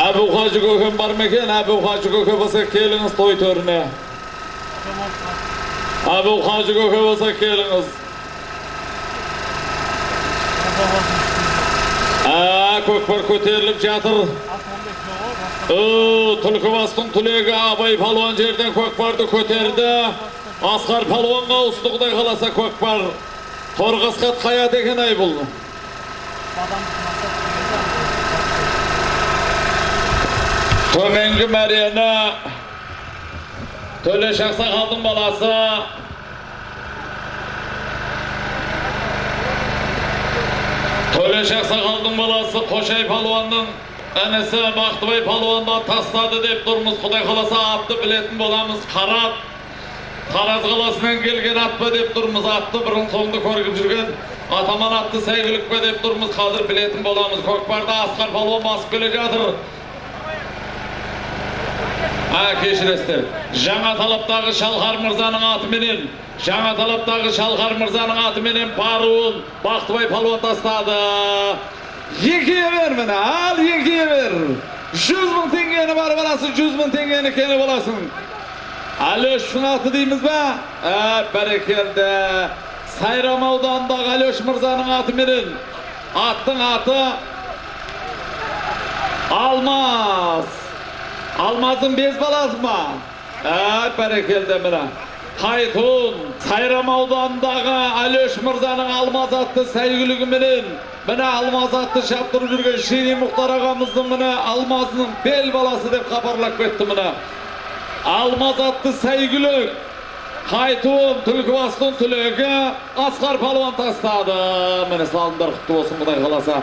Әбу Хажы көкем бар ма екен? Әбу Хажы көке болса келіңіз той төріне. Әбу Хажы көке болса келіңіз. Ә, көкпар көтеріліп жатыр. Түлкібастың түлегі Абай палуан жерден көкпарды көтерді. Асқар палуанға ауысты құдай қаласа көкпар. Торғасқат қая деген ай бұл. Төменгі мәрені Төле Шақсақалдың баласы. Төле Шақсақалдың баласы Қошай палуанның інісі Бақтыбай палуанды тастады деп тұрмыз. Құдай қаласа атты білетін боламыз. Қарап Тараз қаласынан келген ат деп тұрмыз. Атты бұрын соңды көріп жүрген атаман атты сәйгілік пе деп тұрмыз. Қазір білетін боламыз. Көкпарда асқар палуан басып келе жатыр. А, кешіресіздер. Жаңа талаптағы Шалқар мырзаның атыменен, жаңа талаптағы Шалқар мырзаның атыменен баруын Бақтыбай палуан тастады. Екіге бер міне, ал екіге бер. Жүз мың тенгені бар баласы, жүз мың тенгені кені боласың. Әлөштің аты дейміз ба? Ә, бәрекелді. Сайрам ауданындағы Әлөш мырзаның атыменен. Аттың аты Алмаз. Алмазың без баласы ма? Ә, бәрекелді міне. Қайтун, Сайрам ауданындағы Әлөш мырзаның Алмаз атты сәйгілігіменен міне Алмаз атты шаптырып жүрген Шери Мұхтар ағамыздың міне Алмазының бел баласы деп хабарлап кетті міне. Алмаз атты сәйгілік Қайтуын Түлкібастың түлегі Асқар палуан тастады. Міне салымдар құтты болсын Құдай қаласа.